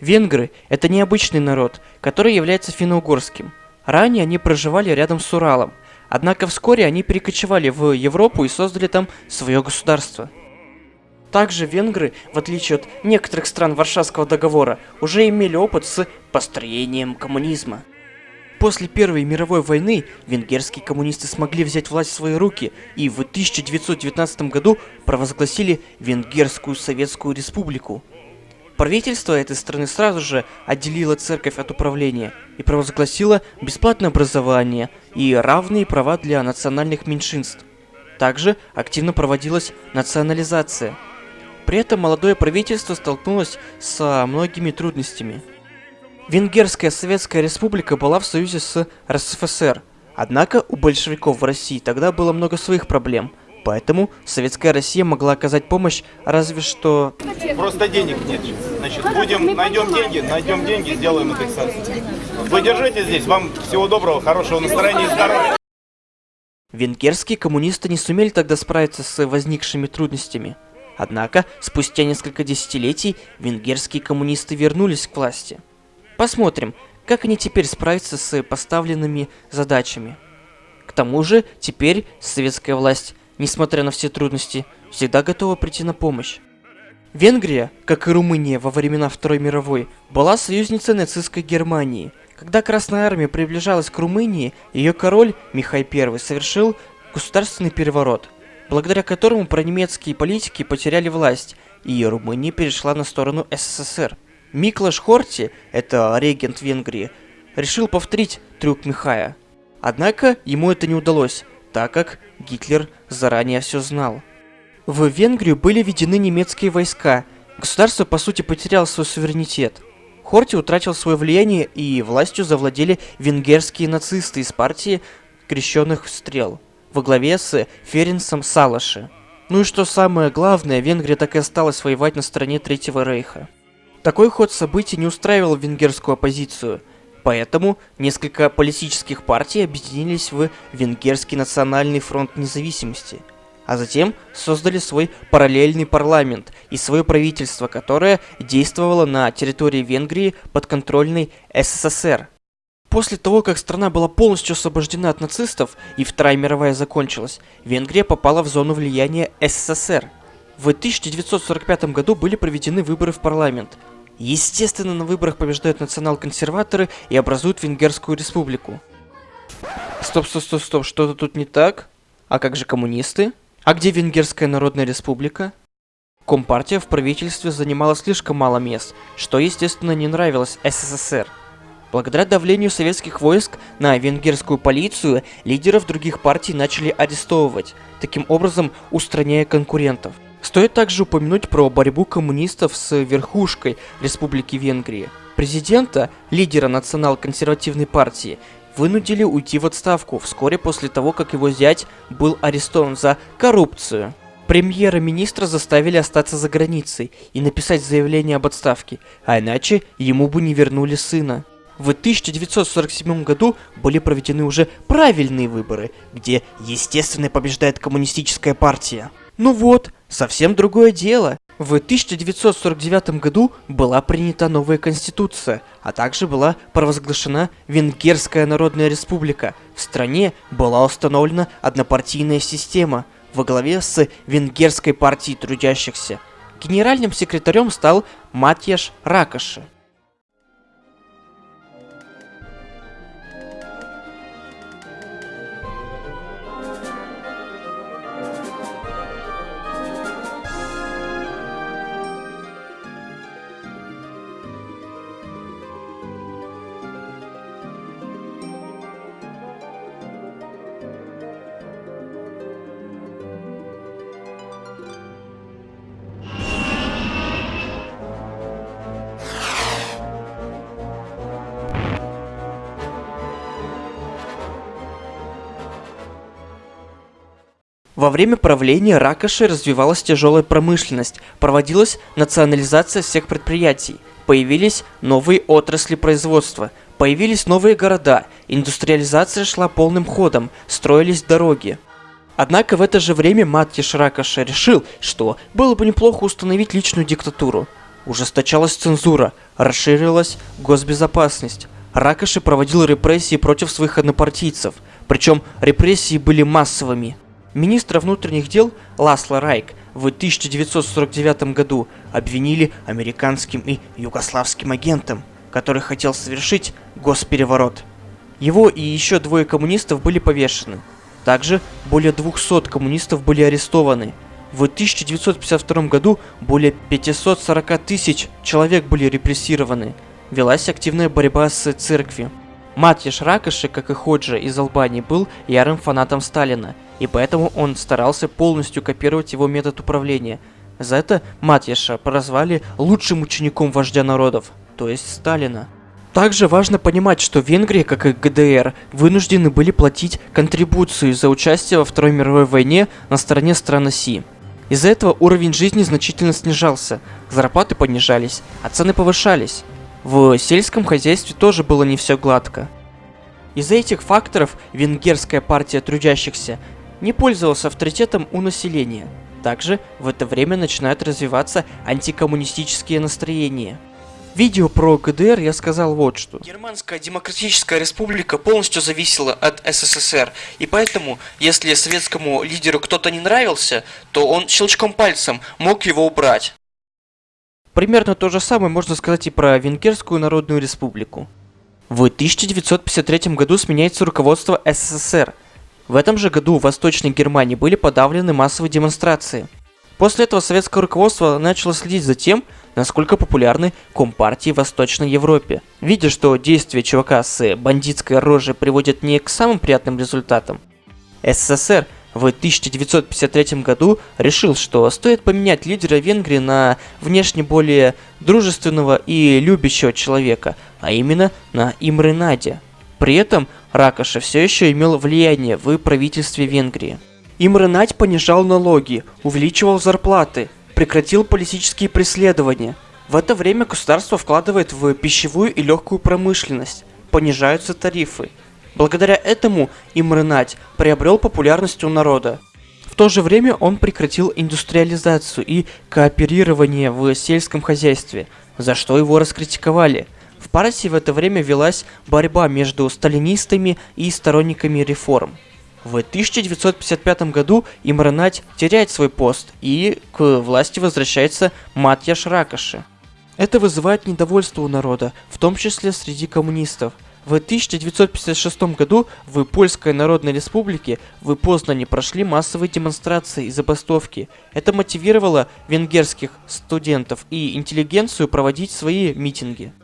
Венгры – это необычный народ, который является финно-угорским. Ранее они проживали рядом с Уралом, однако вскоре они перекочевали в Европу и создали там свое государство. Также венгры, в отличие от некоторых стран Варшавского договора, уже имели опыт с построением коммунизма. После Первой мировой войны венгерские коммунисты смогли взять власть в свои руки и в 1919 году провозгласили Венгерскую Советскую Республику. Правительство этой страны сразу же отделило церковь от управления и провозгласило бесплатное образование и равные права для национальных меньшинств. Также активно проводилась национализация. При этом молодое правительство столкнулось с многими трудностями. Венгерская Советская Республика была в союзе с РСФСР, однако у большевиков в России тогда было много своих проблем – Поэтому советская Россия могла оказать помощь разве что... Просто денег нет. Значит, будем, найдем деньги, найдем деньги, сделаем индексацию. Вы держите здесь, вам всего доброго, хорошего настроения и здоровья. Венгерские коммунисты не сумели тогда справиться с возникшими трудностями. Однако, спустя несколько десятилетий, венгерские коммунисты вернулись к власти. Посмотрим, как они теперь справятся с поставленными задачами. К тому же, теперь советская власть несмотря на все трудности, всегда готова прийти на помощь. Венгрия, как и Румыния во времена Второй мировой, была союзницей нацистской Германии. Когда Красная Армия приближалась к Румынии, ее король Михай I совершил государственный переворот, благодаря которому пронемецкие политики потеряли власть, и Румыния перешла на сторону СССР. Миклаш Хорти, это регент Венгрии, решил повторить трюк Михая. Однако ему это не удалось, так как Гитлер заранее все знал. В Венгрию были введены немецкие войска. Государство, по сути, потеряло свой суверенитет. Хорти утратил свое влияние, и властью завладели венгерские нацисты из партии крещенных стрел во главе с Ференсом Салаши. Ну и что самое главное, Венгрия так и осталась воевать на стороне Третьего Рейха. Такой ход событий не устраивал венгерскую оппозицию – Поэтому несколько политических партий объединились в Венгерский национальный фронт независимости, а затем создали свой параллельный парламент и свое правительство, которое действовало на территории Венгрии подконтрольной СССР. После того, как страна была полностью освобождена от нацистов и Вторая мировая закончилась, Венгрия попала в зону влияния СССР. В 1945 году были проведены выборы в парламент, Естественно, на выборах побеждают национал-консерваторы и образуют Венгерскую республику. Стоп, стоп, стоп, стоп, что-то тут не так? А как же коммунисты? А где Венгерская Народная Республика? Компартия в правительстве занимала слишком мало мест, что, естественно, не нравилось СССР. Благодаря давлению советских войск на венгерскую полицию, лидеров других партий начали арестовывать, таким образом устраняя конкурентов. Стоит также упомянуть про борьбу коммунистов с верхушкой Республики Венгрии. Президента, лидера национал-консервативной партии, вынудили уйти в отставку вскоре после того, как его зять был арестован за коррупцию. Премьера-министра заставили остаться за границей и написать заявление об отставке, а иначе ему бы не вернули сына. В 1947 году были проведены уже правильные выборы, где, естественно, побеждает коммунистическая партия. Ну вот, совсем другое дело. В 1949 году была принята новая конституция, а также была провозглашена Венгерская Народная Республика. В стране была установлена однопартийная система во главе с Венгерской партией трудящихся. Генеральным секретарем стал Матьяш Ракоши. Во время правления Ракоши развивалась тяжелая промышленность, проводилась национализация всех предприятий, появились новые отрасли производства, появились новые города, индустриализация шла полным ходом, строились дороги. Однако в это же время Маттиш Ракоши решил, что было бы неплохо установить личную диктатуру. ужесточалась цензура, расширилась госбезопасность. Ракоши проводил репрессии против своих однопартийцев, причем репрессии были массовыми. Министра внутренних дел Ласло Райк в 1949 году обвинили американским и югославским агентом, который хотел совершить госпереворот. Его и еще двое коммунистов были повешены. Также более 200 коммунистов были арестованы. В 1952 году более 540 тысяч человек были репрессированы. Велась активная борьба с церковью. Матьяш Ракоши, как и Ходжа из Албании, был ярым фанатом Сталина, и поэтому он старался полностью копировать его метод управления. За это Матьяша прозвали лучшим учеником вождя народов, то есть Сталина. Также важно понимать, что Венгрия, как и ГДР, вынуждены были платить контрибуцию за участие во Второй мировой войне на стороне стран оси. Из-за этого уровень жизни значительно снижался, зарплаты понижались, а цены повышались. В сельском хозяйстве тоже было не все гладко. Из-за этих факторов венгерская партия трудящихся не пользовалась авторитетом у населения. Также в это время начинают развиваться антикоммунистические настроения. Видео про ГДР я сказал вот что. Германская Демократическая Республика полностью зависела от СССР, и поэтому, если советскому лидеру кто-то не нравился, то он щелчком пальцем мог его убрать. Примерно то же самое можно сказать и про Венгерскую Народную Республику. В 1953 году сменяется руководство СССР. В этом же году в Восточной Германии были подавлены массовые демонстрации. После этого советское руководство начало следить за тем, насколько популярны компартии в Восточной Европе. Видя, что действия чувака с бандитской рожей приводят не к самым приятным результатам, СССР – в 1953 году решил, что стоит поменять лидера Венгрии на внешне более дружественного и любящего человека, а именно на Имры Нади. При этом Ракоша все еще имел влияние в правительстве Венгрии. Надь понижал налоги, увеличивал зарплаты, прекратил политические преследования. В это время государство вкладывает в пищевую и легкую промышленность, понижаются тарифы, Благодаря этому Имрынать приобрел популярность у народа. В то же время он прекратил индустриализацию и кооперирование в сельском хозяйстве, за что его раскритиковали. В партии в это время велась борьба между сталинистами и сторонниками реформ. В 1955 году Имранать теряет свой пост и к власти возвращается Матьяш Ракоши. Это вызывает недовольство у народа, в том числе среди коммунистов – в 1956 году в Польской Народной Республике в Познане прошли массовые демонстрации и забастовки. Это мотивировало венгерских студентов и интеллигенцию проводить свои митинги.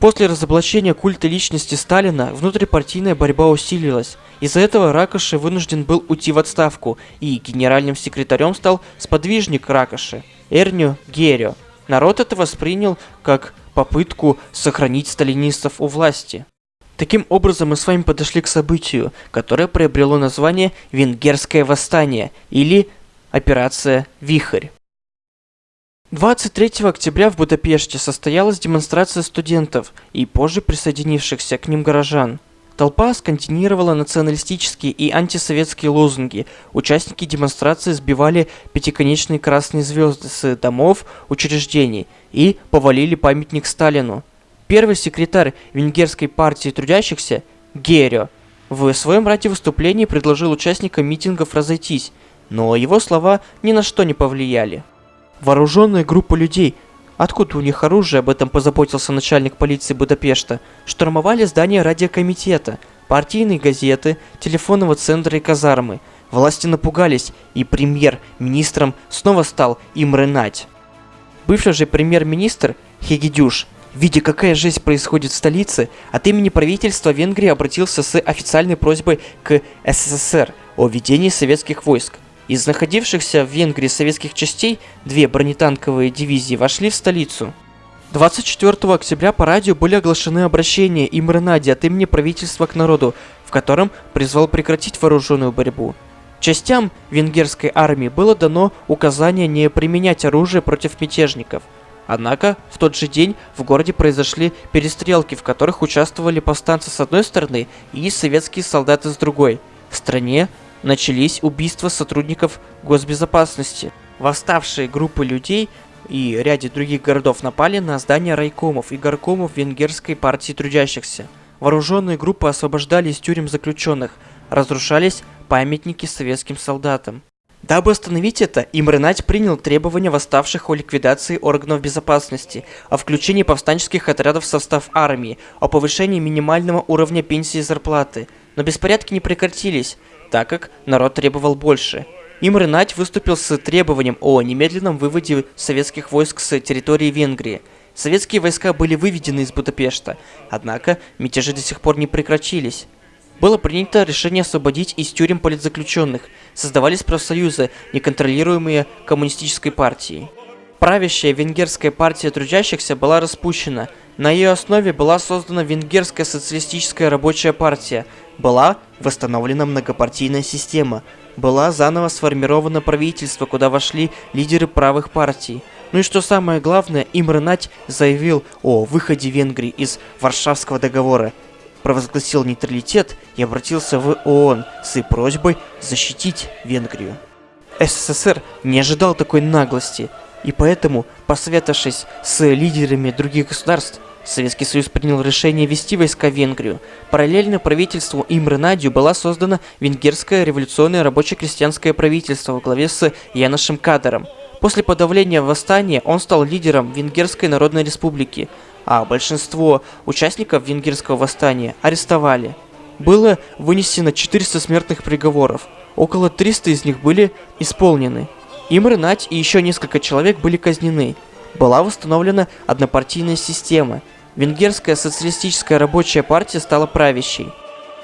После разоблачения культа личности Сталина внутрипартийная борьба усилилась. Из-за этого Ракоши вынужден был уйти в отставку, и генеральным секретарем стал сподвижник Ракоши, Эрню Герио. Народ это воспринял как попытку сохранить сталинистов у власти. Таким образом, мы с вами подошли к событию, которое приобрело название «Венгерское восстание» или «Операция Вихрь». 23 октября в Будапеште состоялась демонстрация студентов и позже присоединившихся к ним горожан. Толпа сконтинировала националистические и антисоветские лозунги. Участники демонстрации сбивали пятиконечные красные звезды с домов, учреждений и повалили памятник Сталину. Первый секретарь Венгерской партии трудящихся, Герио, в своем радиовыступлении предложил участникам митингов разойтись, но его слова ни на что не повлияли. Вооруженная группа людей, откуда у них оружие, об этом позаботился начальник полиции Будапешта, штурмовали здание радиокомитета, партийные газеты, телефонного центра и казармы. Власти напугались, и премьер-министром снова стал Имре Надь. Бывший же премьер-министр Хегидюш Видя, какая жизнь происходит в столице, от имени правительства Венгрии обратился с официальной просьбой к СССР о введении советских войск. Из находившихся в Венгрии советских частей две бронетанковые дивизии вошли в столицу. 24 октября по радио были оглашены обращения Имры Нади от имени правительства к народу, в котором призвал прекратить вооруженную борьбу. Частям венгерской армии было дано указание не применять оружие против мятежников – Однако, в тот же день в городе произошли перестрелки, в которых участвовали повстанцы с одной стороны и советские солдаты с другой. В стране начались убийства сотрудников госбезопасности. Восставшие группы людей и ряде других городов напали на здания райкомов и горкомов Венгерской партии трудящихся. Вооруженные группы освобождали из тюрем заключенных, разрушались памятники советским солдатам. Дабы остановить это, Имренать принял требования восставших о ликвидации органов безопасности, о включении повстанческих отрядов в состав армии, о повышении минимального уровня пенсии и зарплаты. Но беспорядки не прекратились, так как народ требовал больше. Имренать выступил с требованием о немедленном выводе советских войск с территории Венгрии. Советские войска были выведены из Будапешта, однако мятежи до сих пор не прекратились. Было принято решение освободить из тюрем политзаключенных, создавались профсоюзы, неконтролируемые коммунистической партией. Правящая венгерская партия трудящихся была распущена. На ее основе была создана Венгерская социалистическая рабочая партия. Была восстановлена многопартийная система. Была заново сформировано правительство, куда вошли лидеры правых партий. Ну и что самое главное, Имре заявил о выходе Венгрии из Варшавского договора провозгласил нейтралитет и обратился в ООН с просьбой защитить Венгрию. СССР не ожидал такой наглости, и поэтому, посоветовавшись с лидерами других государств, Советский Союз принял решение ввести войска в Венгрию. Параллельно правительству Имры Надю была создана Венгерское революционное рабоче-крестьянское правительство во главе с Яношем Кадером. После подавления восстания он стал лидером Венгерской Народной Республики – а большинство участников венгерского восстания арестовали. Было вынесено 400 смертных приговоров, около 300 из них были исполнены. Имры Нать и еще несколько человек были казнены. Была восстановлена однопартийная система. Венгерская социалистическая рабочая партия стала правящей.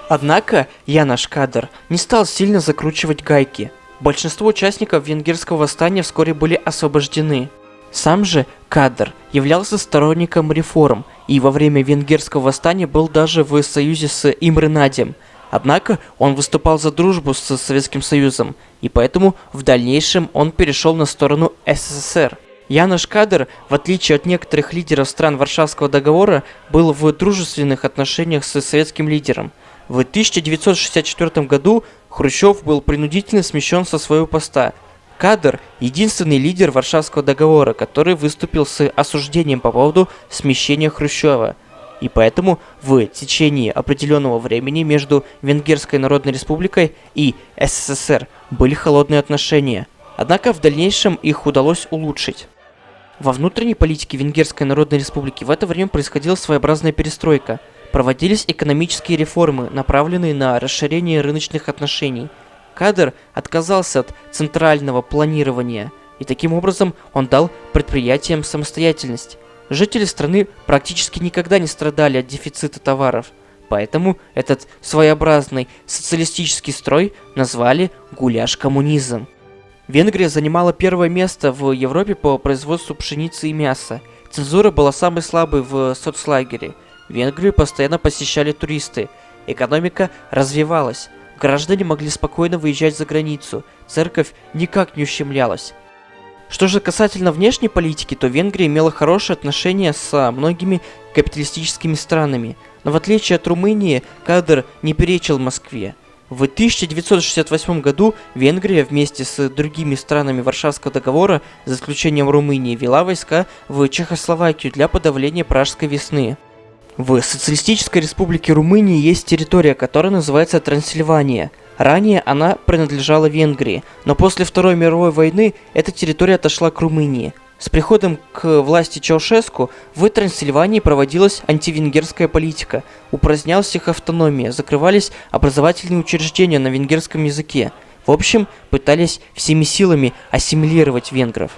Однако Янош Кадр не стал сильно закручивать гайки. Большинство участников венгерского восстания вскоре были освобождены. Сам же Кадр являлся сторонником реформ и во время венгерского восстания был даже в союзе с Имренадем. Однако он выступал за дружбу с Советским Союзом, и поэтому в дальнейшем он перешел на сторону СССР. Янош Кадр, в отличие от некоторых лидеров стран Варшавского договора, был в дружественных отношениях с советским лидером. В 1964 году Хрущев был принудительно смещен со своего поста – Кадр – единственный лидер Варшавского договора, который выступил с осуждением по поводу смещения Хрущева. И поэтому в течение определенного времени между Венгерской Народной Республикой и СССР были холодные отношения. Однако в дальнейшем их удалось улучшить. Во внутренней политике Венгерской Народной Республики в это время происходила своеобразная перестройка. Проводились экономические реформы, направленные на расширение рыночных отношений – Кадр отказался от центрального планирования, и таким образом он дал предприятиям самостоятельность. Жители страны практически никогда не страдали от дефицита товаров, поэтому этот своеобразный социалистический строй назвали «гуляш-коммунизм». Венгрия занимала первое место в Европе по производству пшеницы и мяса. Цензура была самой слабой в соцлагере. Венгрию постоянно посещали туристы. Экономика развивалась. Граждане могли спокойно выезжать за границу, церковь никак не ущемлялась. Что же касательно внешней политики, то Венгрия имела хорошие отношения с многими капиталистическими странами, но в отличие от Румынии, кадр не перечил Москве. В 1968 году Венгрия вместе с другими странами Варшавского договора, за исключением Румынии, вела войска в Чехословакию для подавления Пражской весны. В Социалистической Республике Румынии есть территория, которая называется Трансильвания. Ранее она принадлежала Венгрии, но после Второй мировой войны эта территория отошла к Румынии. С приходом к власти Чаушеску в Трансильвании проводилась антивенгерская политика, упразднялась их автономия, закрывались образовательные учреждения на венгерском языке. В общем, пытались всеми силами ассимилировать венгров.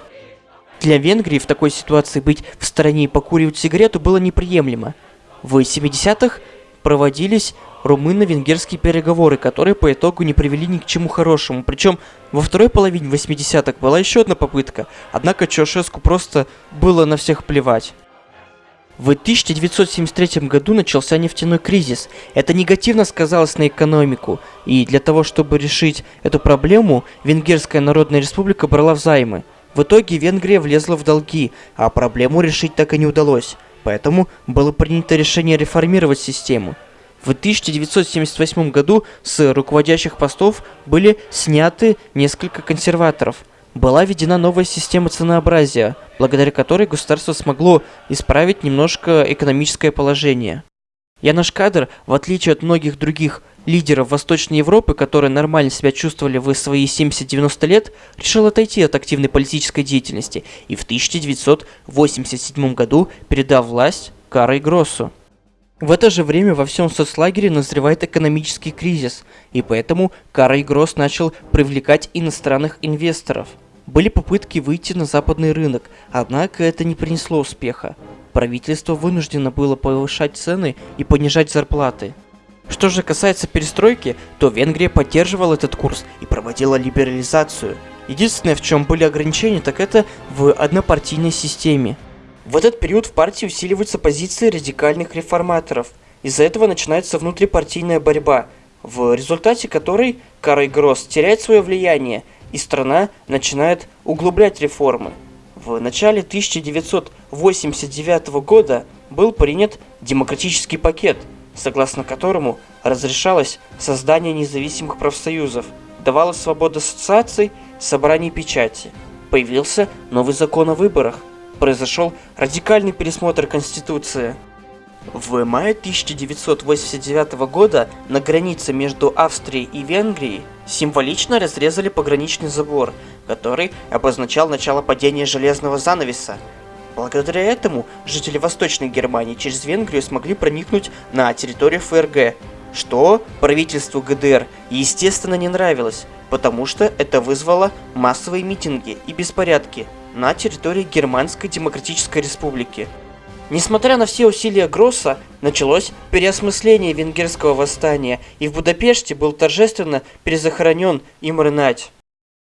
Для Венгрии в такой ситуации быть в стороне и покуривать сигарету было неприемлемо. В 70-х проводились румыно-венгерские переговоры, которые по итогу не привели ни к чему хорошему. Причем во второй половине 80-х была еще одна попытка, однако Чаушеску просто было на всех плевать. В 1973 году начался нефтяной кризис. Это негативно сказалось на экономику, и для того, чтобы решить эту проблему, Венгерская Народная Республика брала взаймы. В итоге Венгрия влезла в долги, а проблему решить так и не удалось. Поэтому было принято решение реформировать систему. В 1978 году с руководящих постов были сняты несколько консерваторов. Была введена новая система ценообразия, благодаря которой государство смогло исправить немножко экономическое положение. Янош Кадр, в отличие от многих других лидеров Восточной Европы, которые нормально себя чувствовали в свои 70-90 лет, решил отойти от активной политической деятельности и в 1987 году передав власть Карой Гроссу. В это же время во всем соцлагере назревает экономический кризис, и поэтому Карой Гросс начал привлекать иностранных инвесторов. Были попытки выйти на западный рынок, однако это не принесло успеха правительство вынуждено было повышать цены и понижать зарплаты. Что же касается перестройки, то Венгрия поддерживала этот курс и проводила либерализацию. Единственное, в чем были ограничения, так это в однопартийной системе. В этот период в партии усиливаются позиции радикальных реформаторов. Из-за этого начинается внутрипартийная борьба, в результате которой Карой Гросс теряет свое влияние, и страна начинает углублять реформы. В начале 1989 года был принят демократический пакет, согласно которому разрешалось создание независимых профсоюзов, давалась свобода ассоциаций, собраний печати. Появился новый закон о выборах, произошел радикальный пересмотр Конституции. В мае 1989 года на границе между Австрией и Венгрией символично разрезали пограничный забор, который обозначал начало падения железного занавеса. Благодаря этому жители Восточной Германии через Венгрию смогли проникнуть на территорию ФРГ, что правительству ГДР естественно не нравилось, потому что это вызвало массовые митинги и беспорядки на территории Германской Демократической Республики. Несмотря на все усилия Гросса, началось переосмысление венгерского восстания, и в Будапеште был торжественно перезахоронен им Ренать.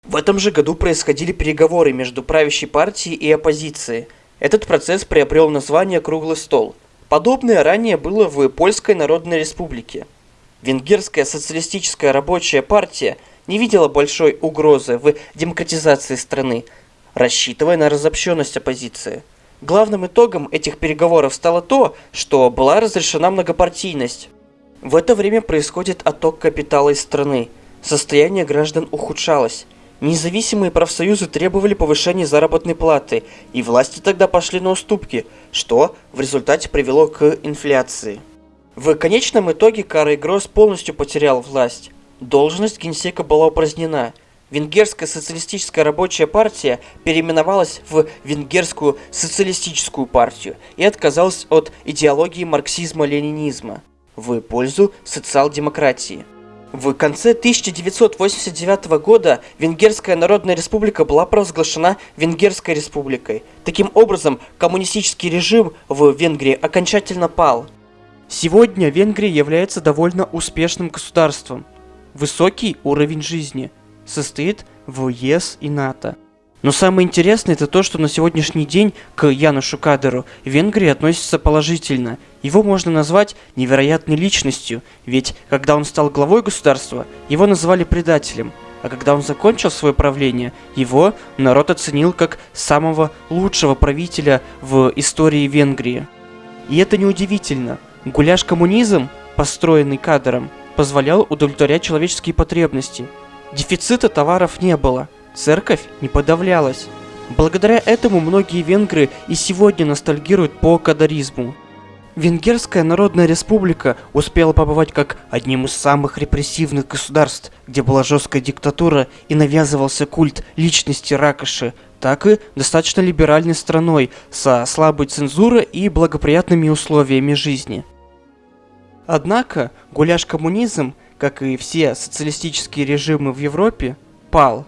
В этом же году происходили переговоры между правящей партией и оппозицией. Этот процесс приобрел название «Круглый стол». Подобное ранее было в Польской Народной Республике. Венгерская социалистическая рабочая партия не видела большой угрозы в демократизации страны, рассчитывая на разобщенность оппозиции. Главным итогом этих переговоров стало то, что была разрешена многопартийность. В это время происходит отток капитала из страны. Состояние граждан ухудшалось. Независимые профсоюзы требовали повышения заработной платы, и власти тогда пошли на уступки, что в результате привело к инфляции. В конечном итоге Карл Гросс полностью потерял власть. Должность генсека была упразднена – Венгерская социалистическая рабочая партия переименовалась в Венгерскую социалистическую партию и отказалась от идеологии марксизма-ленинизма в пользу социал-демократии. В конце 1989 года Венгерская Народная Республика была провозглашена Венгерской Республикой. Таким образом, коммунистический режим в Венгрии окончательно пал. Сегодня Венгрия является довольно успешным государством. Высокий уровень жизни – состоит в ЕС и НАТО. Но самое интересное это то, что на сегодняшний день к Янушу Кадеру Венгрия относится положительно. Его можно назвать невероятной личностью, ведь когда он стал главой государства, его называли предателем, а когда он закончил свое правление, его народ оценил как самого лучшего правителя в истории Венгрии. И это неудивительно. Гуляш-коммунизм, построенный кадром, позволял удовлетворять человеческие потребности – Дефицита товаров не было, церковь не подавлялась. Благодаря этому многие венгры и сегодня ностальгируют по кадаризму. Венгерская Народная Республика успела побывать как одним из самых репрессивных государств, где была жесткая диктатура и навязывался культ личности Ракоши, так и достаточно либеральной страной со слабой цензурой и благоприятными условиями жизни. Однако гуляш-коммунизм как и все социалистические режимы в Европе, пал.